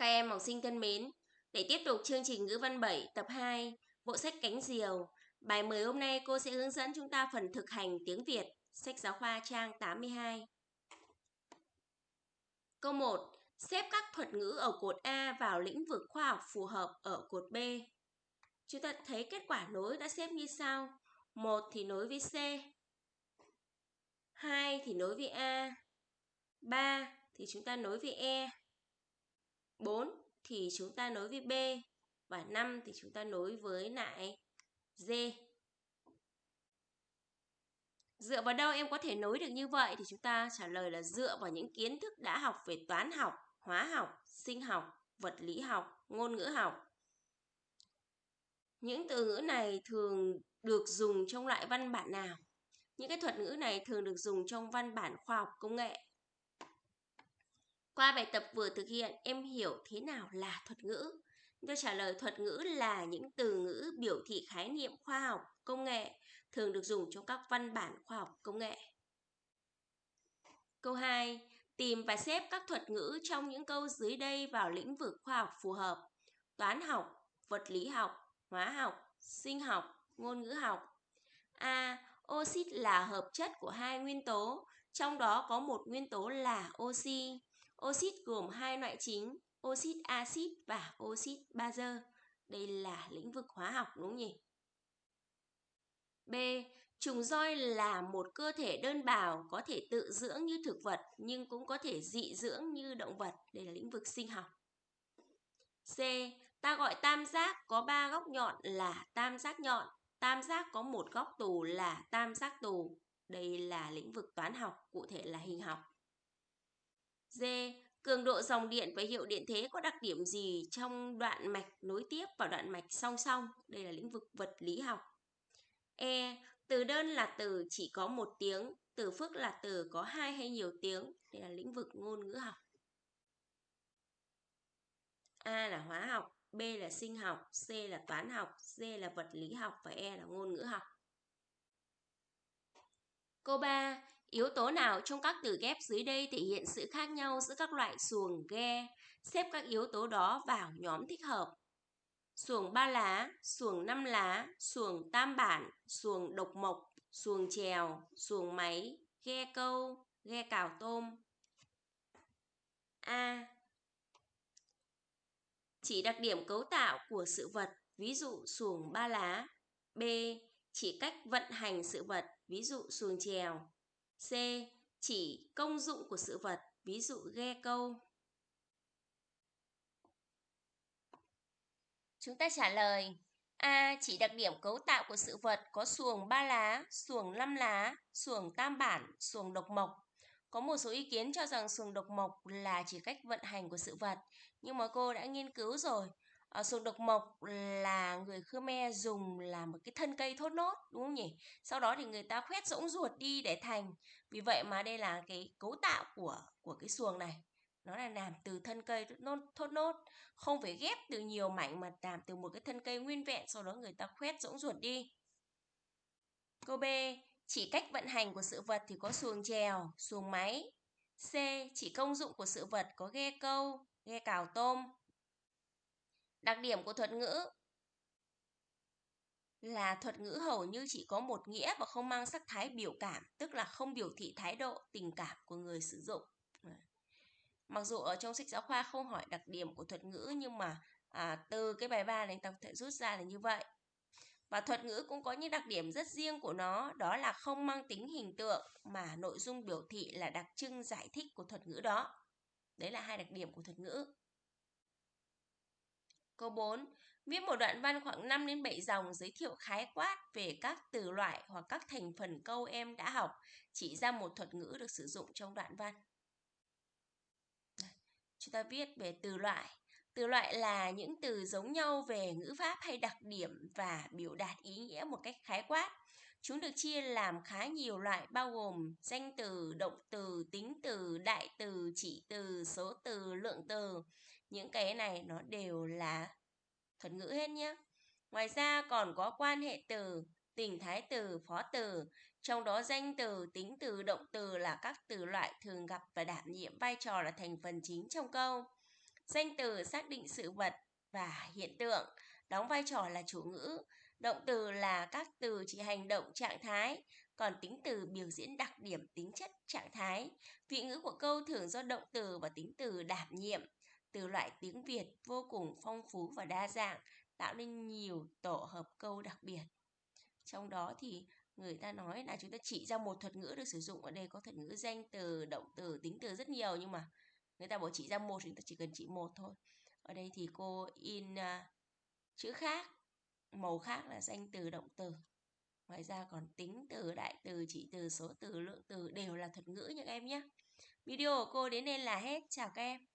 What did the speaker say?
Các em học sinh thân mến, để tiếp tục chương trình ngữ văn 7 tập 2, bộ sách Cánh Diều, bài 10 hôm nay cô sẽ hướng dẫn chúng ta phần thực hành tiếng Việt, sách giáo khoa trang 82. Câu 1. Xếp các thuật ngữ ở cột A vào lĩnh vực khoa học phù hợp ở cột B. Chúng ta thấy kết quả nối đã xếp như sau. 1 thì nối với C. 2 thì nối với A. 3 thì chúng ta nối với E. 4 thì chúng ta nối với B và 5 thì chúng ta nối với lại D. Dựa vào đâu em có thể nối được như vậy thì chúng ta trả lời là dựa vào những kiến thức đã học về toán học, hóa học, sinh học, vật lý học, ngôn ngữ học. Những từ ngữ này thường được dùng trong loại văn bản nào? Những cái thuật ngữ này thường được dùng trong văn bản khoa học công nghệ. Qua bài tập vừa thực hiện, em hiểu thế nào là thuật ngữ. Tôi trả lời thuật ngữ là những từ ngữ biểu thị khái niệm khoa học, công nghệ, thường được dùng trong các văn bản khoa học công nghệ. Câu 2. Tìm và xếp các thuật ngữ trong những câu dưới đây vào lĩnh vực khoa học phù hợp. Toán học, vật lý học, hóa học, sinh học, ngôn ngữ học. A. Oxit là hợp chất của hai nguyên tố, trong đó có một nguyên tố là oxy. Oxit gồm hai loại chính, oxit axit và oxit bazơ. Đây là lĩnh vực hóa học đúng không nhỉ? B. Trùng roi là một cơ thể đơn bào có thể tự dưỡng như thực vật nhưng cũng có thể dị dưỡng như động vật. Đây là lĩnh vực sinh học. C. Ta gọi tam giác có ba góc nhọn là tam giác nhọn. Tam giác có một góc tù là tam giác tù. Đây là lĩnh vực toán học, cụ thể là hình học. D. Cường độ dòng điện và hiệu điện thế có đặc điểm gì trong đoạn mạch nối tiếp và đoạn mạch song song? Đây là lĩnh vực vật lý học. E. Từ đơn là từ chỉ có một tiếng, từ phức là từ có hai hay nhiều tiếng. Đây là lĩnh vực ngôn ngữ học. A là hóa học, B là sinh học, C là toán học, D là vật lý học và E là ngôn ngữ học. Câu 3. Yếu tố nào trong các từ ghép dưới đây thể hiện sự khác nhau giữa các loại xuồng ghe? Xếp các yếu tố đó vào nhóm thích hợp. Xuồng ba lá, xuồng năm lá, xuồng tam bản, xuồng độc mộc, xuồng chèo, xuồng máy, ghe câu, ghe cào tôm. A. Chỉ đặc điểm cấu tạo của sự vật, ví dụ xuồng ba lá. B. Chỉ cách vận hành sự vật, ví dụ xuồng chèo. C. Chỉ công dụng của sự vật, ví dụ ghe câu. Chúng ta trả lời A. Chỉ đặc điểm cấu tạo của sự vật có xuồng ba lá, xuồng năm lá, xuồng tam bản, xuồng độc mộc. Có một số ý kiến cho rằng xuồng độc mộc là chỉ cách vận hành của sự vật, nhưng mà cô đã nghiên cứu rồi. Ờ, à, xuồng độc mộc là người Khmer dùng là một cái thân cây thốt nốt đúng không nhỉ? Sau đó thì người ta khoét rỗng ruột đi để thành. Vì vậy mà đây là cái cấu tạo của của cái xuồng này. Nó là làm từ thân cây thốt nốt, thốt nốt, không phải ghép từ nhiều mảnh mà làm từ một cái thân cây nguyên vẹn sau đó người ta khoét rỗng ruột đi. Câu B, chỉ cách vận hành của sự vật thì có xuồng chèo, xuồng máy. C, chỉ công dụng của sự vật có ghe câu, ghe cào tôm, Đặc điểm của thuật ngữ là thuật ngữ hầu như chỉ có một nghĩa và không mang sắc thái biểu cảm, tức là không biểu thị thái độ, tình cảm của người sử dụng. Mặc dù ở trong sách giáo khoa không hỏi đặc điểm của thuật ngữ nhưng mà à, từ cái bài ba này ta có thể rút ra là như vậy. Và thuật ngữ cũng có những đặc điểm rất riêng của nó, đó là không mang tính hình tượng mà nội dung biểu thị là đặc trưng giải thích của thuật ngữ đó. Đấy là hai đặc điểm của thuật ngữ. Câu 4. Viết một đoạn văn khoảng 5 đến 7 dòng giới thiệu khái quát về các từ loại hoặc các thành phần câu em đã học, chỉ ra một thuật ngữ được sử dụng trong đoạn văn. Chúng ta viết về từ loại. Từ loại là những từ giống nhau về ngữ pháp hay đặc điểm và biểu đạt ý nghĩa một cách khái quát. Chúng được chia làm khá nhiều loại bao gồm danh từ, động từ, tính từ, đại từ, chỉ từ, số từ, lượng từ. Những cái này nó đều là thuật ngữ hết nhé. Ngoài ra còn có quan hệ từ, tình thái từ, phó từ. Trong đó danh từ, tính từ, động từ là các từ loại thường gặp và đảm nhiệm vai trò là thành phần chính trong câu. Danh từ xác định sự vật và hiện tượng, đóng vai trò là chủ ngữ. Động từ là các từ chỉ hành động trạng thái, còn tính từ biểu diễn đặc điểm tính chất trạng thái. Vị ngữ của câu thường do động từ và tính từ đảm nhiệm. Từ loại tiếng Việt vô cùng phong phú và đa dạng, tạo nên nhiều tổ hợp câu đặc biệt. Trong đó thì người ta nói là chúng ta chỉ ra một thuật ngữ được sử dụng ở đây có thuật ngữ danh từ, động từ, tính từ rất nhiều nhưng mà người ta bảo chỉ ra một chúng ta chỉ cần chỉ một thôi. Ở đây thì cô in uh, chữ khác, màu khác là danh từ, động từ. Ngoài ra còn tính từ, đại từ, chỉ từ, số từ, lượng từ đều là thuật ngữ những em nhé. Video của cô đến đây là hết. Chào các em.